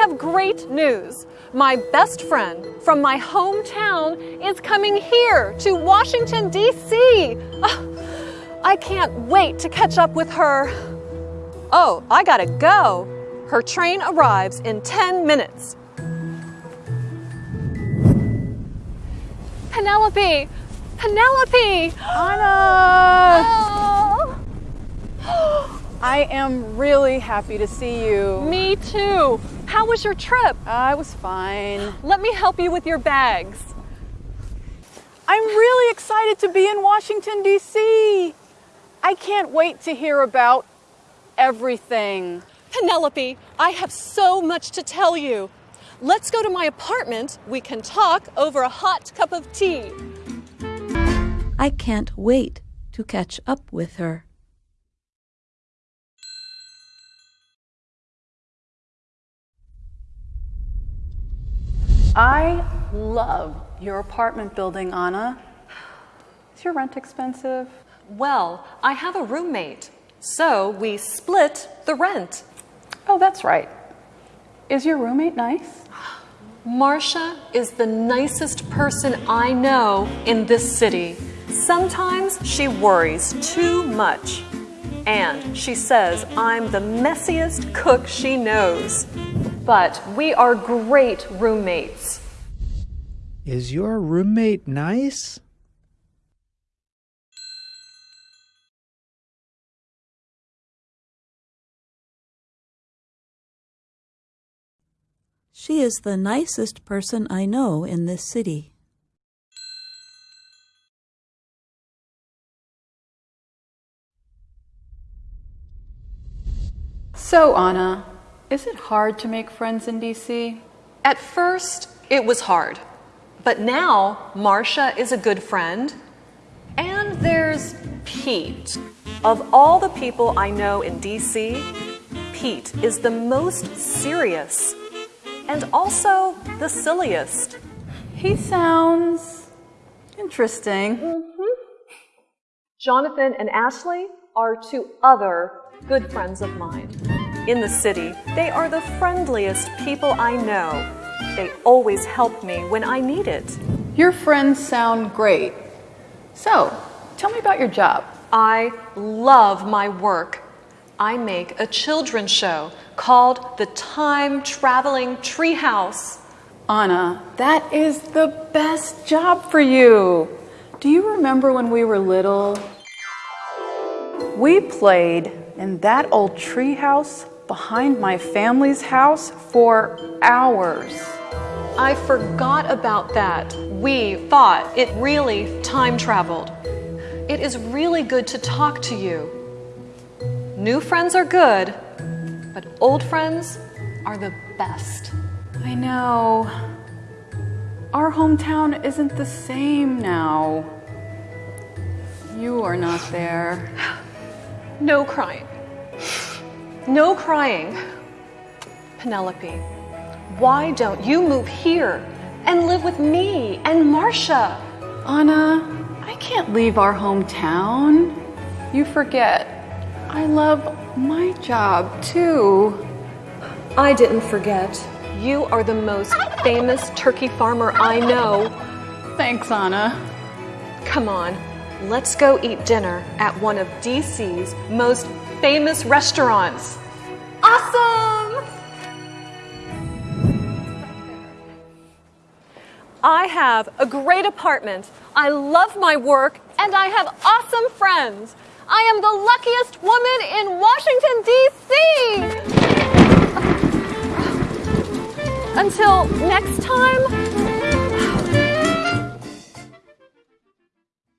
have great news. My best friend from my hometown is coming here to Washington, D.C. Ah, I can't wait to catch up with her. Oh, I gotta go. Her train arrives in 10 minutes. Penelope! Penelope! Anna! Oh, I am really happy to see you. me too. How was your trip? Uh, I was fine. Let me help you with your bags. I'm really excited to be in Washington, D.C. I can't wait to hear about everything. Penelope, I have so much to tell you. Let's go to my apartment. We can talk over a hot cup of tea. I can't wait to catch up with her. I love your apartment building, Anna. Is your rent expensive? Well, I have a roommate, so we split the rent. Oh, that's right. Is your roommate nice? Marsha is the nicest person I know in this city. Sometimes she worries too much. And she says I'm the messiest cook she knows. But we are great roommates. Is your roommate nice? She is the nicest person I know in this city. So, Anna, is it hard to make friends in DC? At first, it was hard. But now, Marsha is a good friend. And there's Pete. Of all the people I know in DC, Pete is the most serious and also the silliest. He sounds interesting. Mm-hmm. Jonathan and Ashley are two other good friends of mine. In the city, they are the friendliest people I know. They always help me when I need it. Your friends sound great. So, tell me about your job. I love my work. I make a children's show called The Time Traveling Treehouse. Anna, that is the best job for you. Do you remember when we were little? We played in that old treehouse behind my family's house for hours. I forgot about that. We thought it really time traveled. It is really good to talk to you. New friends are good, but old friends are the best. I know. Our hometown isn't the same now. You are not there. No crying. No crying. Penelope, why don't you move here and live with me and Marsha? Anna, I can't leave our hometown. You forget. I love my job too. I didn't forget. You are the most famous turkey farmer I know. Thanks, Anna. Come on, let's go eat dinner at one of DC's most famous restaurants. Awesome! I have a great apartment. I love my work and I have awesome friends. I am the luckiest woman in Washington, D.C. Until next time,